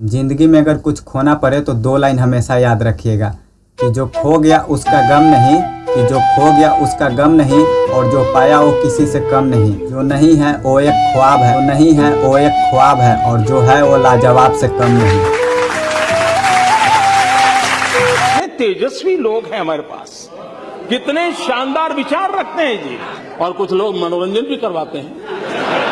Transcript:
ज़िंदगी में अगर कुछ खोना पड़े तो दो लाइन हमेशा याद रखिएगा कि जो खो गया उसका गम नहीं, कि जो खो गया उसका गम नहीं, और जो पाया वो किसी से कम नहीं। जो नहीं है, वो एक ख्वाब है। जो नहीं है, वो एक ख्वाब है, और जो है, वो लाजवाब से कम नहीं। तेजस्वी लोग हैं हमारे पास। कितने शानदार विचार रखते हैं जी। और कुछ लोग मनोरंजन भी करवाते हैं।